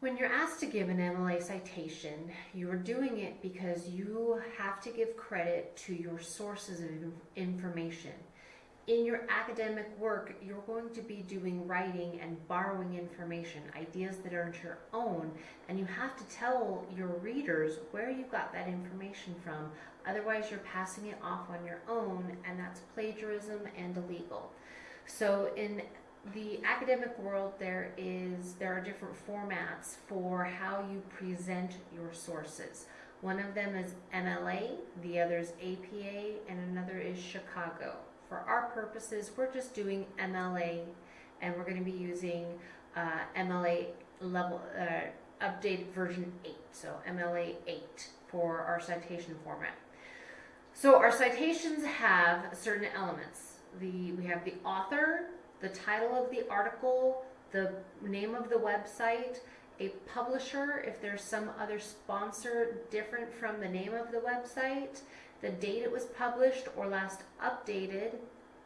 When you're asked to give an MLA citation, you are doing it because you have to give credit to your sources of information. In your academic work, you're going to be doing writing and borrowing information, ideas that aren't your own, and you have to tell your readers where you got that information from. Otherwise, you're passing it off on your own, and that's plagiarism and illegal. So in the academic world, there is there are different formats for how you present your sources. One of them is MLA, the other is APA, and another is Chicago. For our purposes, we're just doing MLA, and we're going to be using uh, MLA level uh, updated version 8, so MLA 8 for our citation format. So our citations have certain elements. The we have the author, the title of the article, the name of the website, a publisher if there's some other sponsor different from the name of the website, the date it was published or last updated,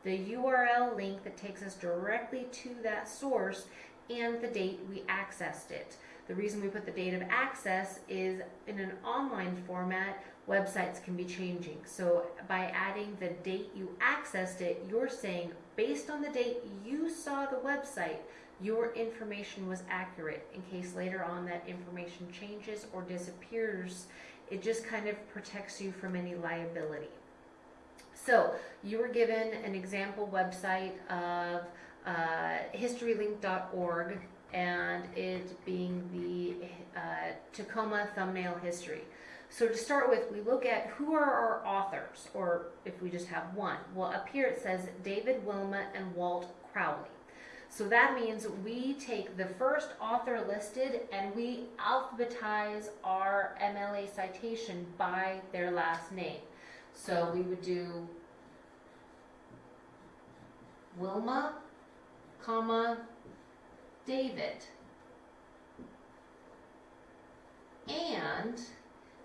the URL link that takes us directly to that source, and the date we accessed it. The reason we put the date of access is in an online format, websites can be changing. So by adding the date you accessed it, you're saying based on the date you saw the website, your information was accurate in case later on that information changes or disappears. It just kind of protects you from any liability. So you were given an example website of uh, historylink.org and it being the uh, Tacoma thumbnail history. So to start with, we look at who are our authors, or if we just have one. Well, up here it says David Wilma and Walt Crowley. So that means we take the first author listed and we alphabetize our MLA citation by their last name. So we would do Wilma, comma, David. And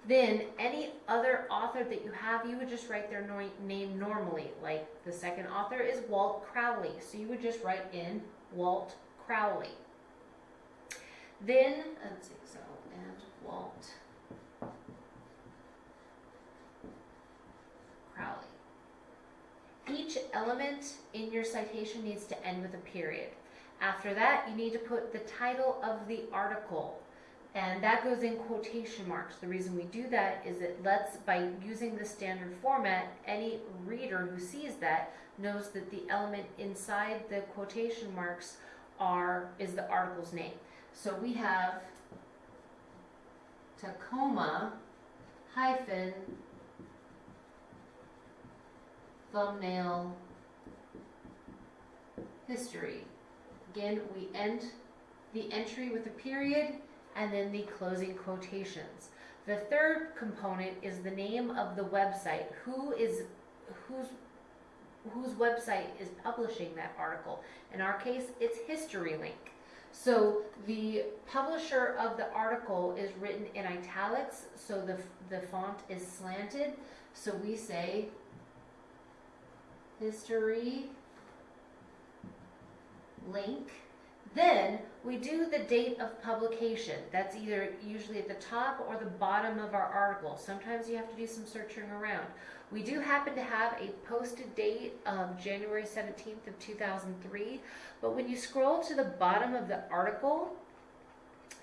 then any other author that you have, you would just write their no name normally. Like the second author is Walt Crowley. So you would just write in Walt Crowley. Then, let's see, so, and Walt Crowley. Each element in your citation needs to end with a period. After that, you need to put the title of the article and that goes in quotation marks. The reason we do that is it lets, by using the standard format, any reader who sees that knows that the element inside the quotation marks are is the article's name. So we have Tacoma hyphen thumbnail history. Again, we end the entry with a period and then the closing quotations. The third component is the name of the website. Who is whose whose website is publishing that article? In our case, it's HistoryLink. So the publisher of the article is written in italics, so the the font is slanted. So we say history link then we do the date of publication. That's either usually at the top or the bottom of our article. Sometimes you have to do some searching around. We do happen to have a posted date um, of January 17th of 2003, but when you scroll to the bottom of the article,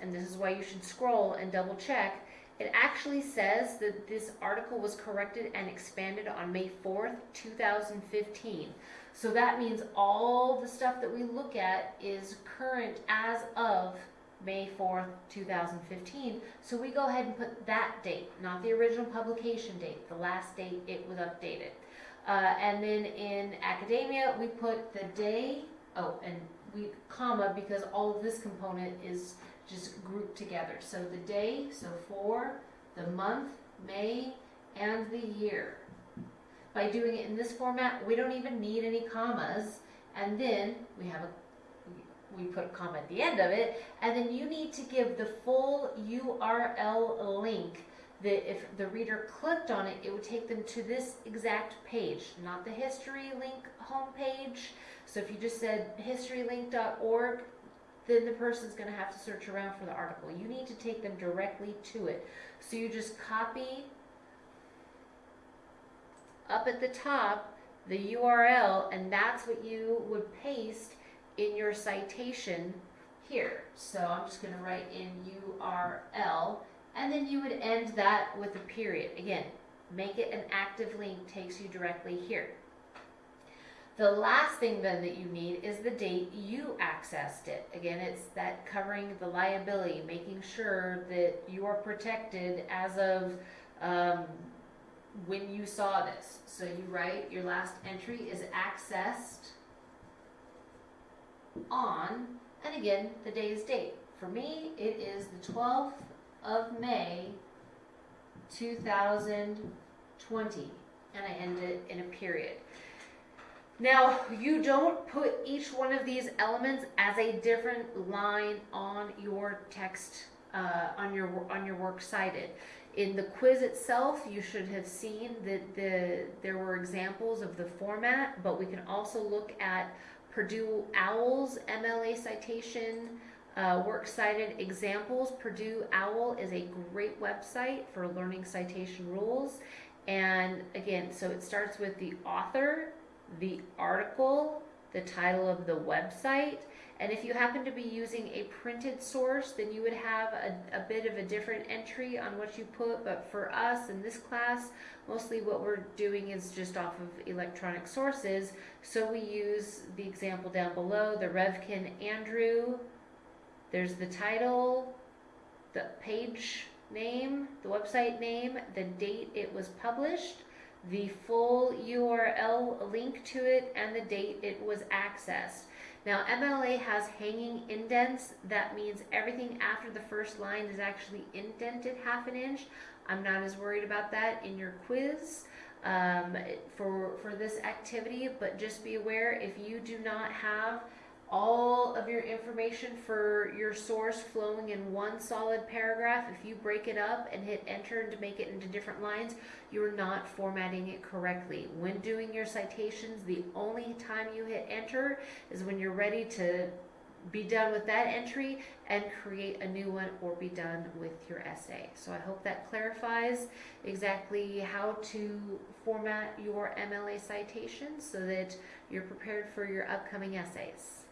and this is why you should scroll and double check, it actually says that this article was corrected and expanded on May 4th, 2015. So that means all the stuff that we look at is current as of May 4th, 2015. So we go ahead and put that date, not the original publication date, the last date it was updated. Uh, and then in academia, we put the day, oh, and we comma because all of this component is just grouped together. So the day, so for, the month, May, and the year by doing it in this format, we don't even need any commas. And then we have a we put a comma at the end of it, and then you need to give the full URL link that if the reader clicked on it, it would take them to this exact page, not the history link homepage. So if you just said historylink.org, then the person's going to have to search around for the article. You need to take them directly to it. So you just copy up at the top the URL, and that's what you would paste in your citation here. So I'm just going to write in URL, and then you would end that with a period. Again, make it an active link, takes you directly here. The last thing then that you need is the date you accessed it. Again, it's that covering the liability, making sure that you are protected as of um, when you saw this. So you write your last entry is accessed on, and again, the day's date. For me, it is the 12th of May 2020, and I end it in a period. Now, you don't put each one of these elements as a different line on your text, uh, on your on your works cited. In the quiz itself, you should have seen that the there were examples of the format, but we can also look at Purdue OWL's MLA citation uh, works cited examples. Purdue OWL is a great website for learning citation rules. And again, so it starts with the author, the article, the title of the website, and if you happen to be using a printed source, then you would have a, a, bit of a different entry on what you put. But for us in this class, mostly what we're doing is just off of electronic sources. So we use the example down below, the Revkin Andrew. There's the title, the page name, the website name, the date it was published, the full URL link to it, and the date it was accessed. Now MLA has hanging indents. That means everything after the first line is actually indented half an inch. I'm not as worried about that in your quiz um, for, for this activity, but just be aware if you do not have all of your information for your source flowing in one solid paragraph, if you break it up and hit enter to make it into different lines, you're not formatting it correctly. When doing your citations, the only time you hit enter is when you're ready to be done with that entry and create a new one or be done with your essay. So I hope that clarifies exactly how to format your MLA citations so that you're prepared for your upcoming essays.